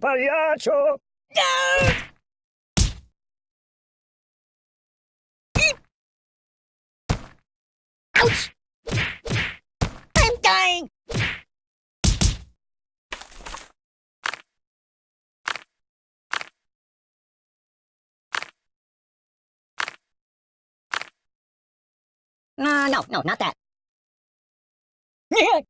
pagliaccio! No! Ouch! I'm dying! Uh, no, no, not that.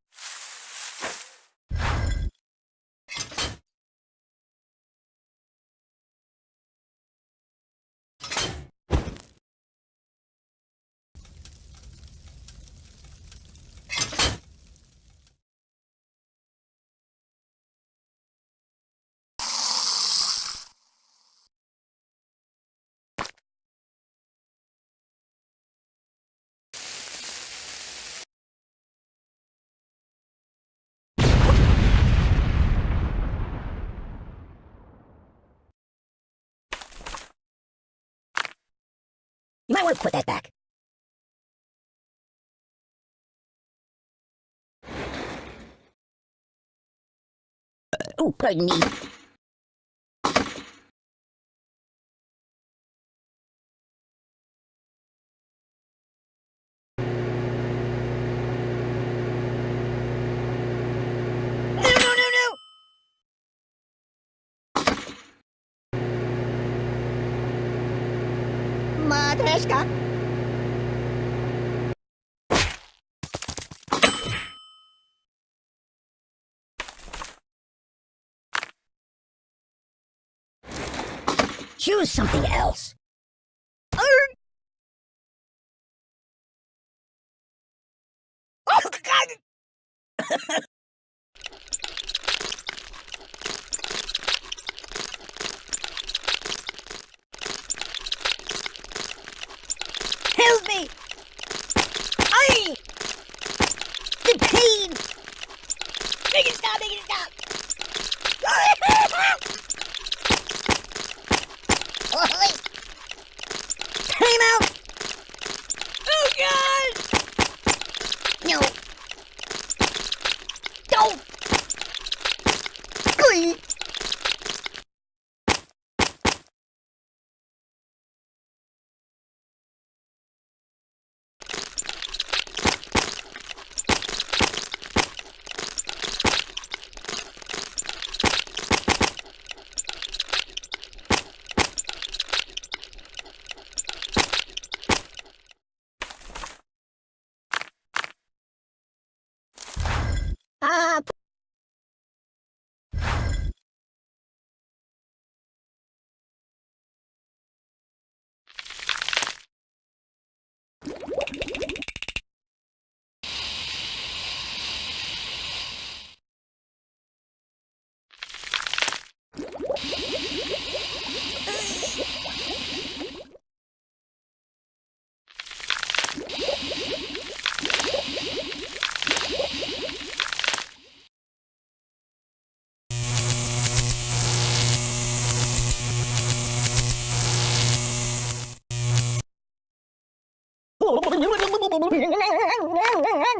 You might want to put that back. Oh, pardon me. No, no, no, no! Matryoshka. Choose something else. Oh, God! Help me! I! The pain! Make it stop! Make it stop! Oi! Time out! Oh God! No! Don't! Please! Ah,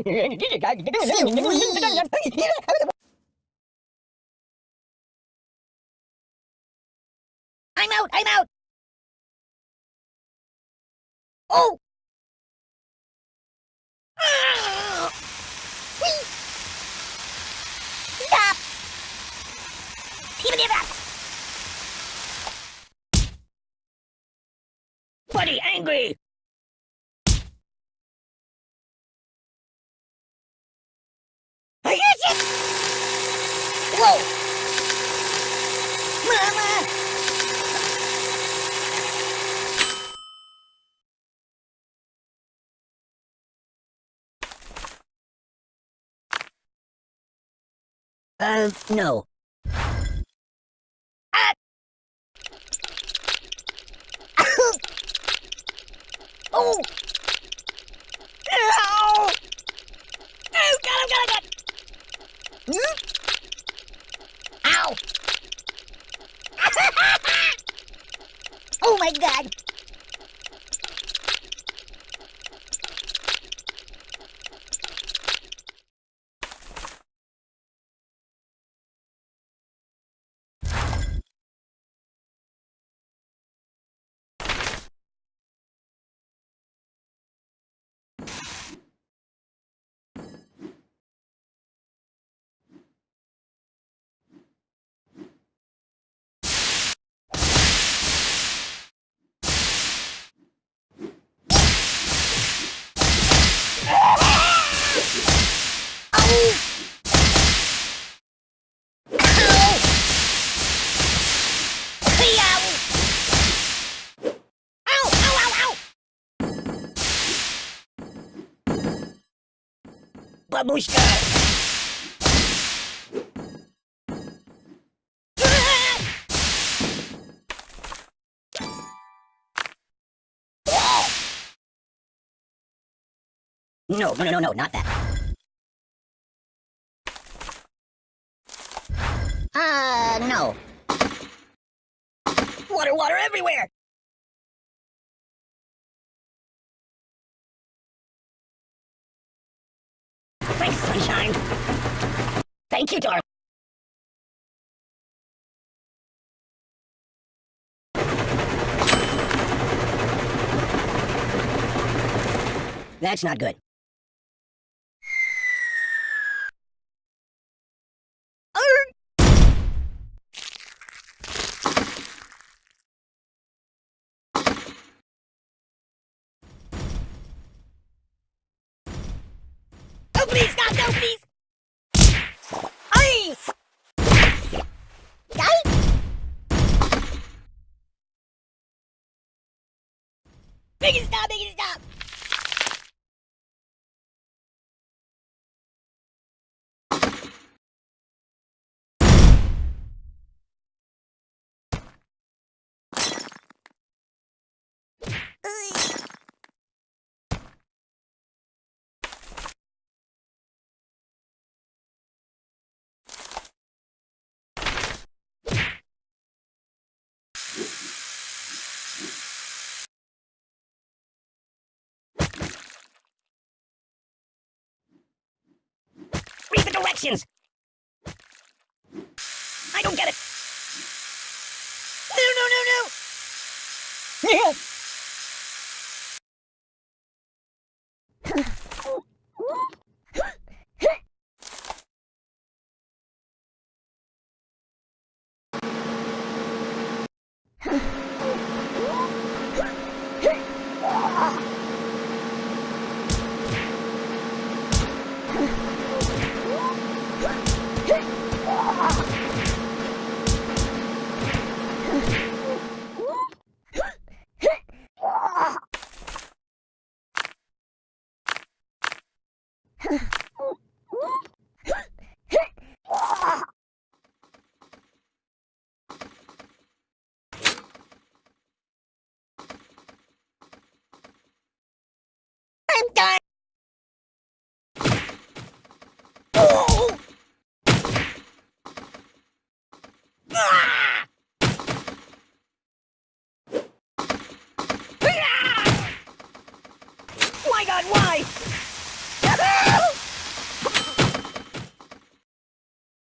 I'm out! I'm out! Oh! Buddy angry! Uh, no. Ah! oh! Ow! Oh, God, God, God! Hmm? Ow! oh my god! No, no, no, no, no, not that. Uh, no. Water, water everywhere! Thank you, darling. That's not good. Oh, please, stop, no, please. Ay! Ay! It stop, it stop. Directions! I don't get it! No, no, no, no!